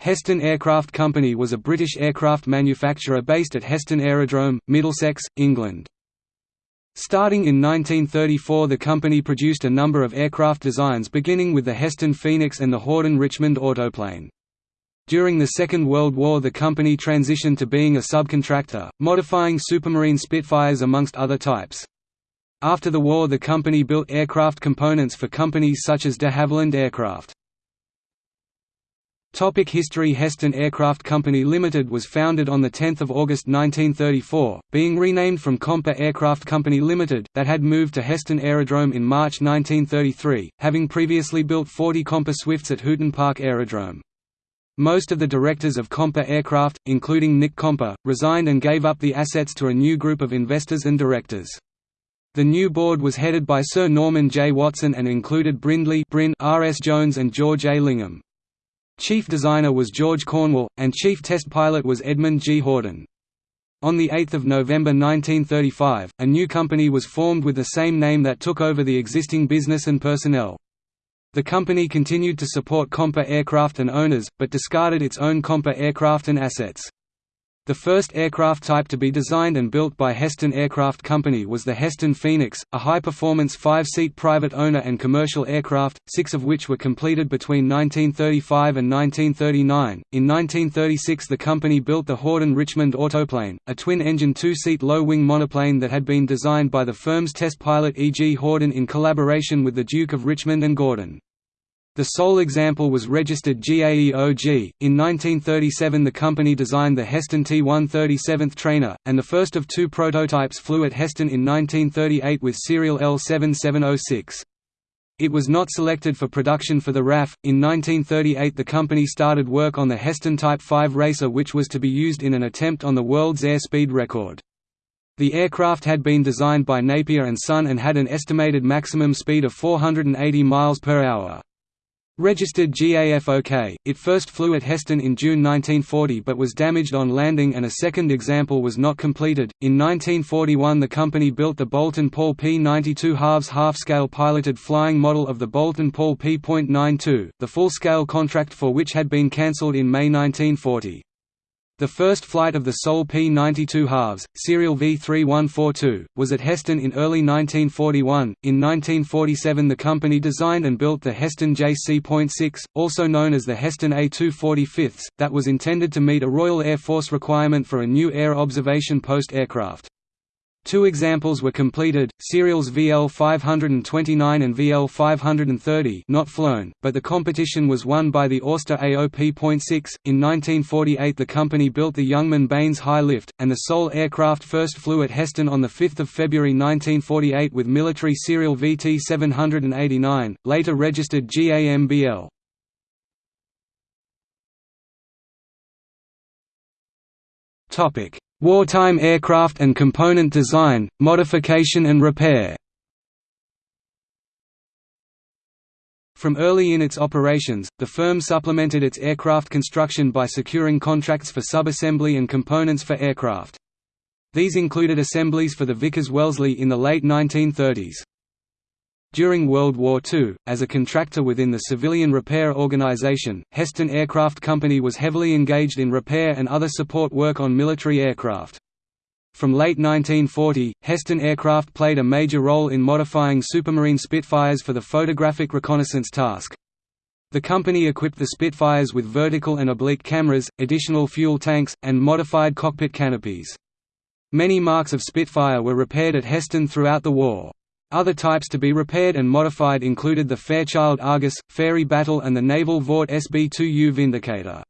Heston Aircraft Company was a British aircraft manufacturer based at Heston Aerodrome, Middlesex, England. Starting in 1934 the company produced a number of aircraft designs beginning with the Heston Phoenix and the Hordern Richmond autoplane. During the Second World War the company transitioned to being a subcontractor, modifying Supermarine Spitfires amongst other types. After the war the company built aircraft components for companies such as de Havilland Aircraft. Topic History Heston Aircraft Company Limited was founded on 10 August 1934, being renamed from Comper Aircraft Company Limited, that had moved to Heston Aerodrome in March 1933, having previously built 40 Comper Swifts at Hooton Park Aerodrome. Most of the directors of Comper Aircraft, including Nick Comper, resigned and gave up the assets to a new group of investors and directors. The new board was headed by Sir Norman J. Watson and included Brindley Bryn R. S. Jones and George A. Lingham. Chief designer was George Cornwall, and chief test pilot was Edmund G. Hordern. On 8 November 1935, a new company was formed with the same name that took over the existing business and personnel. The company continued to support Comper aircraft and owners, but discarded its own Comper aircraft and assets. The first aircraft type to be designed and built by Heston Aircraft Company was the Heston Phoenix, a high-performance five-seat private owner and commercial aircraft, six of which were completed between 1935 and 1939. In 1936 the company built the Hordern Richmond autoplane, a twin-engine two-seat low-wing monoplane that had been designed by the firm's test pilot E. G. Hordern in collaboration with the Duke of Richmond and Gordon. The sole example was registered GAEOG. In 1937, the company designed the Heston T137th trainer, and the first of two prototypes flew at Heston in 1938 with serial L7706. It was not selected for production for the RAF. In 1938, the company started work on the Heston Type 5 racer, which was to be used in an attempt on the world's airspeed record. The aircraft had been designed by Napier and Son and had an estimated maximum speed of 480 miles per hour. Registered GAFOK, it first flew at Heston in June 1940 but was damaged on landing and a second example was not completed. In 1941 the company built the Boulton Paul P-92 halves half-scale piloted flying model of the Boulton Paul P.92, the full-scale contract for which had been cancelled in May 1940. The first flight of the Sol P-92 halves, serial V3142, was at Heston in early 1941. In 1947 the company designed and built the Heston JC.6, also known as the Heston A245, that was intended to meet a Royal Air Force requirement for a new air observation post aircraft. Two examples were completed, serials VL529 and VL530 not flown, but the competition was won by the Auster AOP.6. In 1948 the company built the Youngman Baynes High Lift, and the sole aircraft first flew at Heston on 5 February 1948 with military serial VT789, later registered GAMBL. Wartime aircraft and component design, modification and repair From early in its operations, the firm supplemented its aircraft construction by securing contracts for subassembly and components for aircraft. These included assemblies for the Vickers Wellesley in the late 1930s. During World War II, as a contractor within the civilian repair organization, Heston Aircraft Company was heavily engaged in repair and other support work on military aircraft. From late 1940, Heston Aircraft played a major role in modifying Supermarine Spitfires for the photographic reconnaissance task. The company equipped the Spitfires with vertical and oblique cameras, additional fuel tanks, and modified cockpit canopies. Many marks of Spitfire were repaired at Heston throughout the war. Other types to be repaired and modified included the Fairchild Argus, Fairey Battle and the Naval Vought SB-2U Vindicator.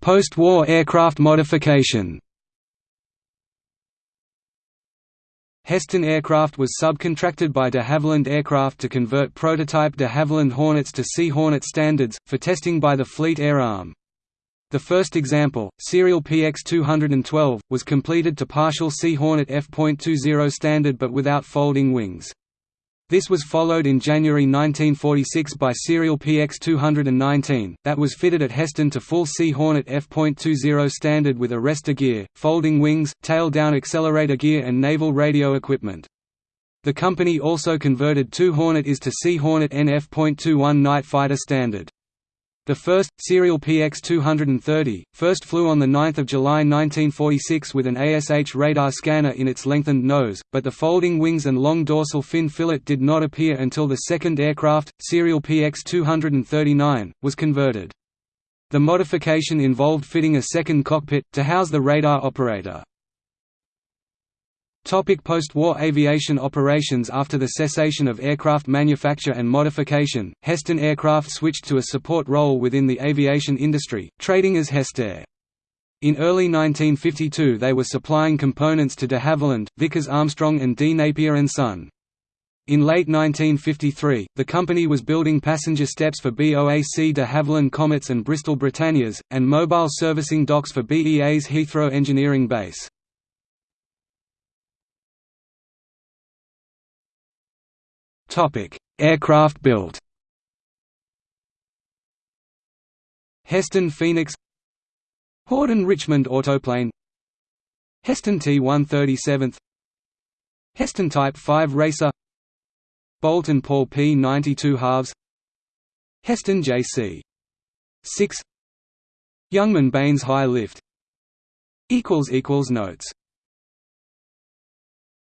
Post-war aircraft modification Heston Aircraft was subcontracted by de Havilland Aircraft to convert prototype de Havilland Hornets to Sea Hornet standards, for testing by the Fleet Air Arm. The first example, serial PX212, was completed to partial Sea Hornet F.20 standard but without folding wings. This was followed in January 1946 by serial PX219, that was fitted at Heston to full Sea Hornet F.20 standard with arrestor gear, folding wings, tail-down accelerator gear and naval radio equipment. The company also converted two Hornet IS to Sea Hornet NF.21 night fighter standard. The first, serial PX-230, first flew on 9 July 1946 with an ASH radar scanner in its lengthened nose, but the folding wings and long dorsal fin fillet did not appear until the second aircraft, serial PX-239, was converted. The modification involved fitting a second cockpit, to house the radar operator. Post-war aviation operations After the cessation of aircraft manufacture and modification, Heston Aircraft switched to a support role within the aviation industry, trading as Hestair. In early 1952 they were supplying components to de Havilland, Vickers Armstrong and D. Napier & Son. In late 1953, the company was building passenger steps for BOAC de Havilland Comets and Bristol Britannias, and mobile servicing docks for BEA's Heathrow Engineering Base. Aircraft built. Heston Phoenix. Hordern Richmond Autoplane. Heston T-137 Heston Type 5 Racer. Boulton Paul P-92 halves. Heston JC 6 Youngman Baynes High Lift. Notes